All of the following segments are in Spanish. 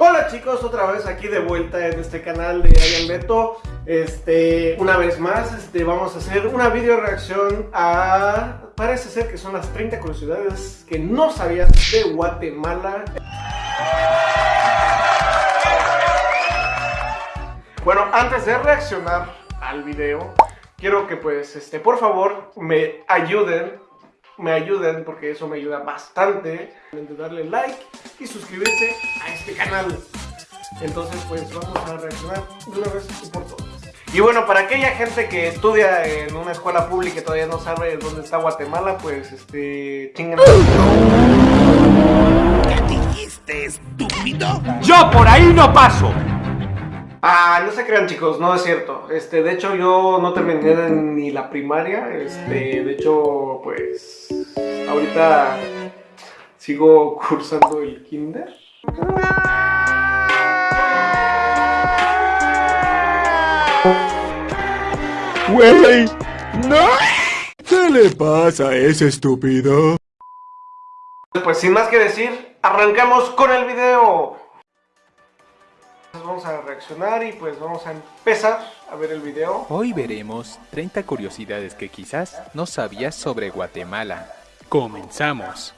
Hola chicos, otra vez aquí de vuelta en este canal de Ayan Beto. Este, una vez más, este, vamos a hacer una video reacción a... Parece ser que son las 30 curiosidades que no sabías de Guatemala. Bueno, antes de reaccionar al video Quiero que pues, este, por favor, me ayuden me ayuden porque eso me ayuda bastante darle like y suscribirse a este canal entonces pues vamos a reaccionar de una vez por todas y bueno, para aquella gente que estudia en una escuela pública y todavía no sabe dónde está Guatemala, pues este. chingan. ¿Qué dijiste, estúpido? ¡Yo por ahí no paso! Ah, no se crean chicos, no es cierto. Este, de hecho yo no terminé ni la primaria. Este, de hecho, pues ahorita sigo cursando el kinder. Wey, no. ¿Qué le pasa a ese estúpido? Pues sin más que decir, arrancamos con el video vamos a reaccionar y pues vamos a empezar a ver el video. Hoy veremos 30 curiosidades que quizás no sabías sobre Guatemala. Comenzamos.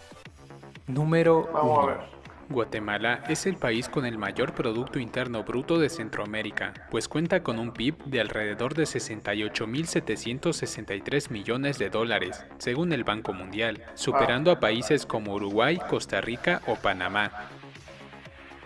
Número 1. Guatemala es el país con el mayor Producto Interno Bruto de Centroamérica, pues cuenta con un PIB de alrededor de 68.763 millones de dólares, según el Banco Mundial, superando a países como Uruguay, Costa Rica o Panamá.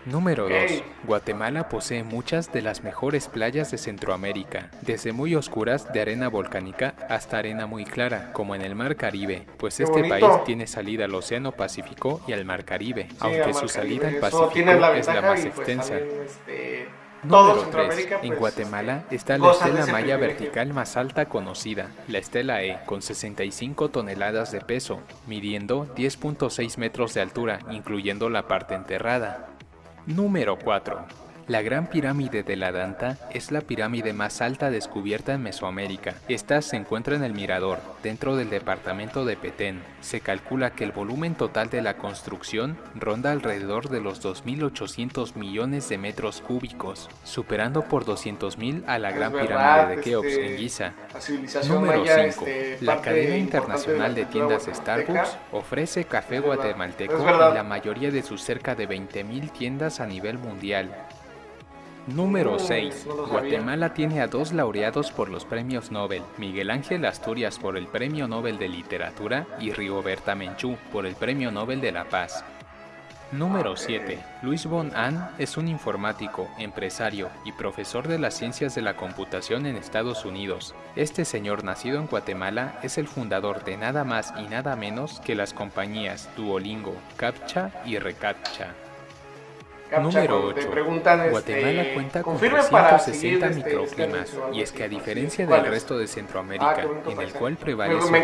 Número 2. Guatemala posee muchas de las mejores playas de Centroamérica, desde muy oscuras de arena volcánica hasta arena muy clara, como en el Mar Caribe, pues este país tiene salida al Océano Pacífico y al Mar Caribe, aunque su salida al Pacífico es la más pues, extensa. Este, Número 3. En pues, Guatemala está la estela maya vertical más alta conocida, la estela E, con 65 toneladas de peso, midiendo 10.6 metros de altura, incluyendo la parte enterrada. Número 4. La Gran Pirámide de la Danta es la pirámide más alta descubierta en Mesoamérica. Esta se encuentra en el Mirador, dentro del departamento de Petén. Se calcula que el volumen total de la construcción ronda alrededor de los 2.800 millones de metros cúbicos, superando por 200.000 a la Gran Pirámide de Keops en este, Giza. Número 5. Este, la cadena internacional de tiendas Starbucks ofrece café guatemalteco en la mayoría de sus cerca de 20.000 tiendas a nivel mundial. Número 6. Guatemala tiene a dos laureados por los premios Nobel, Miguel Ángel Asturias por el Premio Nobel de Literatura y Rigoberta Menchú por el Premio Nobel de la Paz. Número 7. Luis Von Ahn es un informático, empresario y profesor de las ciencias de la computación en Estados Unidos. Este señor nacido en Guatemala es el fundador de nada más y nada menos que las compañías Duolingo, CAPTCHA y ReCAPTCHA. Número 8. Guatemala este, cuenta con 360 este, microclimas y es que a diferencia del resto de Centroamérica, ah, en el cual prevalece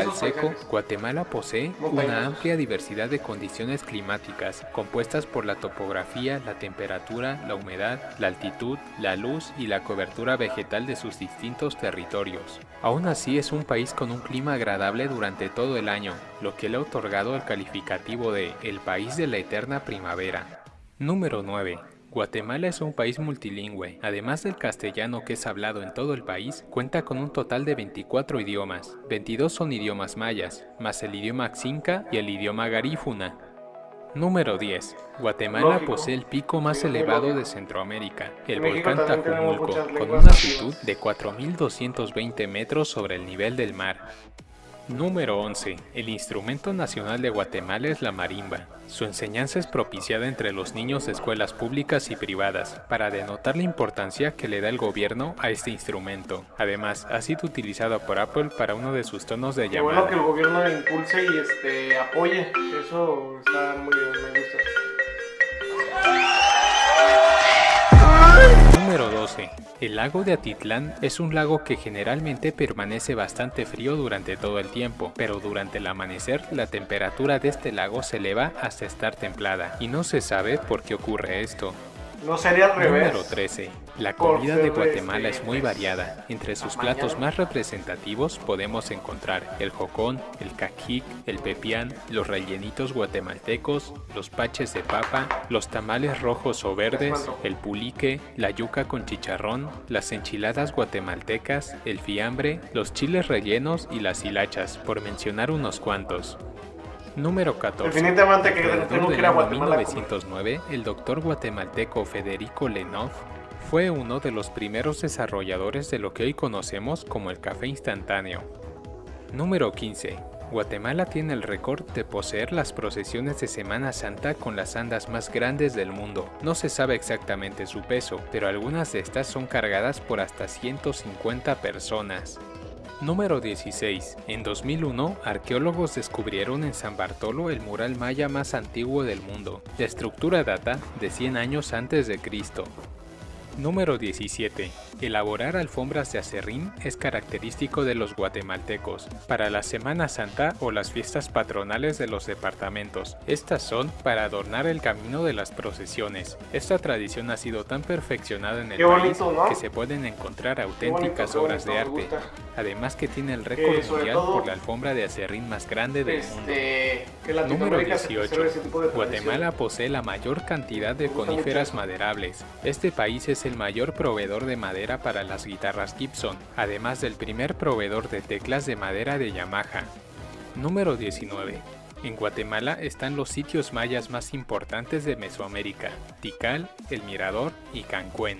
el seco, Guatemala posee una amplia diversidad de condiciones climáticas compuestas por la topografía, la temperatura, la humedad, la altitud, la luz y la cobertura vegetal de sus distintos territorios. Aún así es un país con un clima agradable durante todo el año, lo que le ha otorgado el calificativo de el país de la eterna primavera. Número 9. Guatemala es un país multilingüe. Además del castellano que es hablado en todo el país, cuenta con un total de 24 idiomas. 22 son idiomas mayas, más el idioma xinca y el idioma garífuna. Número 10. Guatemala posee el pico más elevado de Centroamérica, el volcán Tajumulco, con una altitud de 4.220 metros sobre el nivel del mar. Número 11. El instrumento nacional de Guatemala es la marimba. Su enseñanza es propiciada entre los niños de escuelas públicas y privadas, para denotar la importancia que le da el gobierno a este instrumento. Además, ha sido utilizado por Apple para uno de sus tonos de llamada. bueno que el gobierno impulse y este, apoye, eso está muy bien, me gusta. Número 12. El lago de Atitlán es un lago que generalmente permanece bastante frío durante todo el tiempo, pero durante el amanecer la temperatura de este lago se eleva hasta estar templada, y no se sabe por qué ocurre esto. No sería al revés. Número 13. La comida de Guatemala es muy variada. Entre sus platos más representativos podemos encontrar el jocón, el caquic, el pepián, los rellenitos guatemaltecos, los paches de papa, los tamales rojos o verdes, el pulique, la yuca con chicharrón, las enchiladas guatemaltecas, el fiambre, los chiles rellenos y las hilachas, por mencionar unos cuantos. Número 14. Definitivamente que tengo que ir a Guatemala. 1909, el doctor guatemalteco Federico Lenov fue uno de los primeros desarrolladores de lo que hoy conocemos como el café instantáneo. Número 15. Guatemala tiene el récord de poseer las procesiones de Semana Santa con las andas más grandes del mundo. No se sabe exactamente su peso, pero algunas de estas son cargadas por hasta 150 personas. Número 16. En 2001, arqueólogos descubrieron en San Bartolo el mural maya más antiguo del mundo. La estructura data de 100 años antes de Cristo. Número 17. Elaborar alfombras de acerrín es característico de los guatemaltecos para la Semana Santa o las fiestas patronales de los departamentos. Estas son para adornar el camino de las procesiones. Esta tradición ha sido tan perfeccionada en el país que se pueden encontrar auténticas obras de arte. Además que tiene el récord mundial por la alfombra de acerrín más grande del este, mundo. Número 18. Guatemala posee la mayor cantidad de coníferas maderables. Este país es el mayor proveedor de madera para las guitarras Gibson, además del primer proveedor de teclas de madera de Yamaha. Número 19. En Guatemala están los sitios mayas más importantes de Mesoamérica, Tikal, El Mirador y Cancún.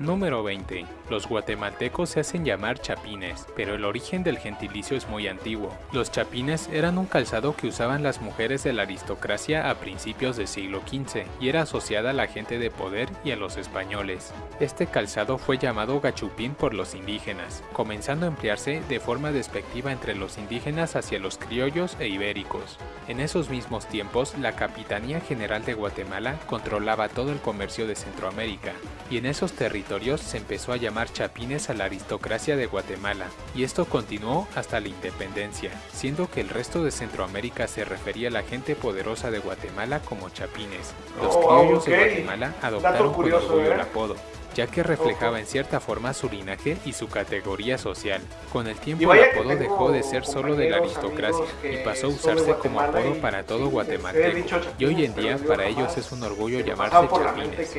Número 20. Los guatemaltecos se hacen llamar chapines, pero el origen del gentilicio es muy antiguo. Los chapines eran un calzado que usaban las mujeres de la aristocracia a principios del siglo XV y era asociada a la gente de poder y a los españoles. Este calzado fue llamado gachupín por los indígenas, comenzando a emplearse de forma despectiva entre los indígenas hacia los criollos e ibéricos. En esos mismos tiempos, la Capitanía General de Guatemala controlaba todo el comercio de Centroamérica, y en esos territorios se empezó a llamar chapines a la aristocracia de Guatemala, y esto continuó hasta la independencia, siendo que el resto de Centroamérica se refería a la gente poderosa de Guatemala como chapines. Los oh, criollos de Guatemala adoptaron con orgullo el ¿eh? apodo, ya que reflejaba en cierta forma su linaje y su categoría social. Con el tiempo el apodo dejó de ser solo de la aristocracia y pasó a usarse como apodo para todo guatemalteco, y hoy en día para ellos es un orgullo llamarse chapines.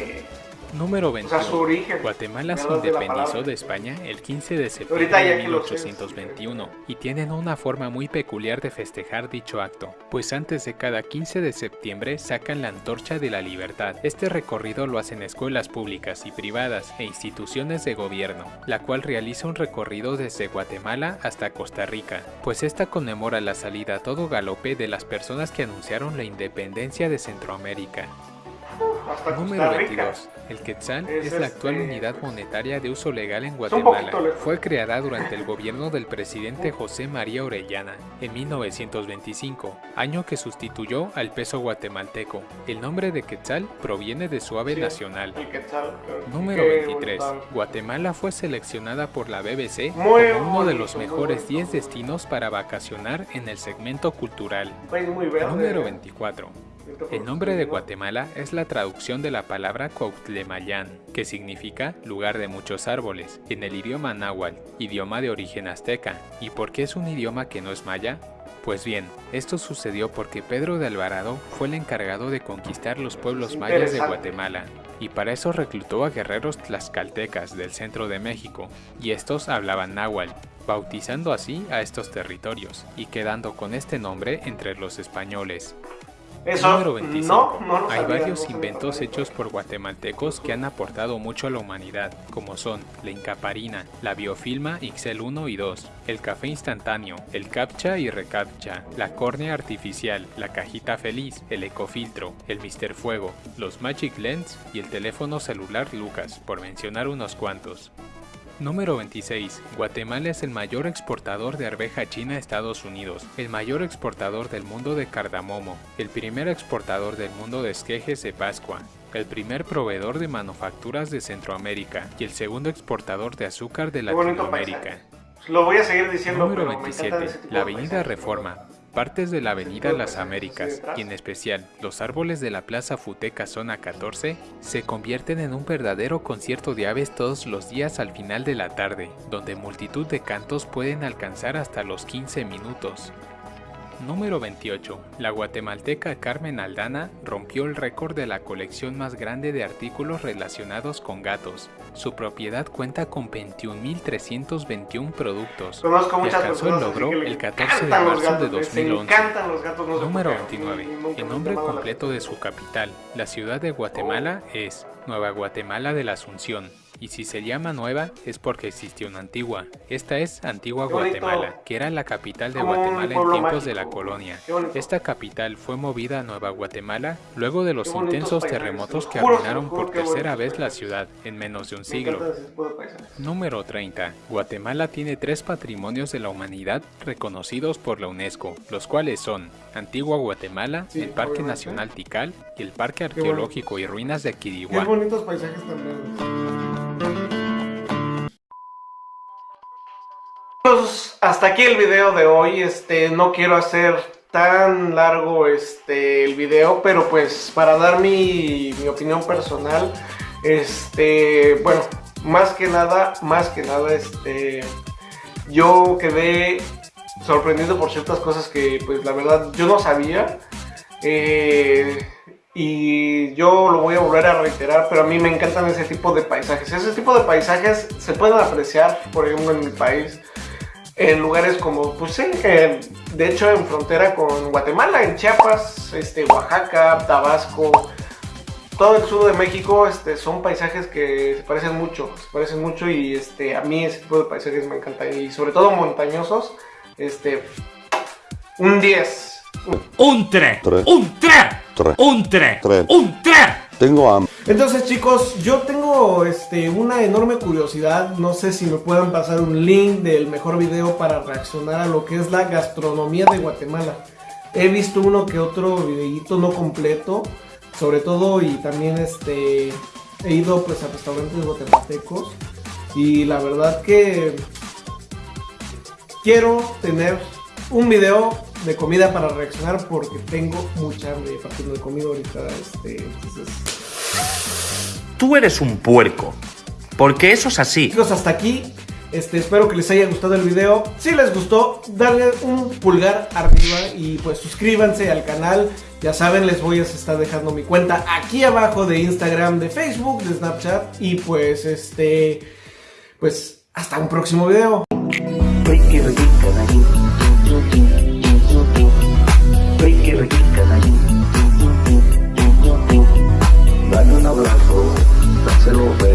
Número 21. Guatemala se independizó de España el 15 de septiembre de 1821 y tienen una forma muy peculiar de festejar dicho acto, pues antes de cada 15 de septiembre sacan la antorcha de la libertad. Este recorrido lo hacen escuelas públicas y privadas e instituciones de gobierno, la cual realiza un recorrido desde Guatemala hasta Costa Rica, pues esta conmemora la salida a todo galope de las personas que anunciaron la independencia de Centroamérica. Número 22. El quetzal es, la actual este, unidad monetaria de uso legal en Guatemala. Fue creada durante el gobierno del presidente José María Orellana en 1925, año que sustituyó al peso guatemalteco. El nombre de quetzal proviene de su ave nacional. Número 23. Guatemala fue seleccionada por la BBC como uno de los mejores 10 destinos para vacacionar en el segmento cultural. Número 24. El nombre de Guatemala es la traducción de la palabra Cuauhtlemayán, que significa lugar de muchos árboles, en el idioma náhuatl, idioma de origen azteca. ¿Y por qué es un idioma que no es maya? Pues bien, esto sucedió porque Pedro de Alvarado fue el encargado de conquistar los pueblos mayas de Guatemala, y para eso reclutó a guerreros tlaxcaltecas del centro de México, y estos hablaban náhuatl, bautizando así a estos territorios, y quedando con este nombre entre los españoles. Número 25. Hay varios inventos hechos por guatemaltecos que han aportado mucho a la humanidad, como son la incaparina, la biofilma XL1 y 2, el café instantáneo, el captcha y recaptcha, la córnea artificial, la cajita feliz, el ecofiltro, el Mister Fuego, los Magic Lens y el teléfono celular Lucas, por mencionar unos cuantos. Número 26. Guatemala es el mayor exportador de arveja china a Estados Unidos, el mayor exportador del mundo de cardamomo, el primer exportador del mundo de esquejes de Pascua, el primer proveedor de manufacturas de Centroamérica y el segundo exportador de azúcar de Latinoamérica. Lo voy a seguir diciendo. Número 27. La Avenida Reforma Partes de la Avenida Las Américas, y en especial los árboles de la Plaza Futeca Zona 14, se convierten en un verdadero concierto de aves todos los días al final de la tarde, donde multitud de cantos pueden alcanzar hasta los 15 minutos. Número 28. La guatemalteca Carmen Aldana rompió el récord de la colección más grande de artículos relacionados con gatos. Su propiedad cuenta con 21.321 productos. Conozco y alcanzó el logro el 14 de marzo de gatos, les 2011. encantan los gatos, no sé por Número qué. 29. Nunca me El nombre completo de su capital, la ciudad de Guatemala, es Nueva Guatemala de la Asunción. Y si se llama nueva es porque existió una antigua. Esta es Antigua Qué. Guatemala, que era la capital de Guatemala en tiempos de la colonia. Qué. Esta capital fue movida a Nueva Guatemala luego de los Qué intensos terremotos te que arruinaron por qué tercera vez la ciudad en menos de un siglo. Número 30. Guatemala tiene tres patrimonios de la humanidad reconocidos por la UNESCO, los cuales son Antigua Guatemala, el Parque. Nacional Tikal y el Parque. Arqueológico y Ruinas de Qué Quiriguá. bonitos paisajes también. Pues, hasta aquí el video de hoy. Este, no quiero hacer tan largo este el video, pero pues para dar mi, mi opinión personal, este, bueno, más que nada, más que nada, este, yo quedé sorprendido por ciertas cosas que pues la verdad yo no sabía. Eh, y yo lo voy a volver a reiterar, pero a mí me encantan ese tipo de paisajes. Ese tipo de paisajes se pueden apreciar, por ejemplo, en mi país, en lugares como, pues sí, eh, de hecho en frontera con Guatemala, en Chiapas, este, Oaxaca, Tabasco, todo el sur de México, este, son paisajes que se parecen mucho, se parecen mucho y este, a mí ese tipo de paisajes me encantan y sobre todo montañosos, este, un 10. Un 3, Tres. un 3, Tres. un 3, Tres. un 3. Tengo hambre. Entonces chicos, yo tengo este, una enorme curiosidad, no sé si me puedan pasar un link del mejor video para reaccionar a lo que es la gastronomía de Guatemala. He visto uno que otro videíto no completo, sobre todo y también este, he ido pues a restaurantes guatemaltecos y la verdad que quiero tener un video de comida para reaccionar porque tengo mucha hambre, aparte no he comido ahorita, este, entonces... Tú eres un puerco, porque eso es así. Chicos, hasta aquí. Este, espero que les haya gustado el video. Si les gustó, darle un pulgar arriba y pues suscríbanse al canal. Ya saben, les voy a estar dejando mi cuenta aquí abajo de Instagram, de Facebook, de Snapchat. Y pues este, pues hasta un próximo video. Dale un abrazo, Rural Radio.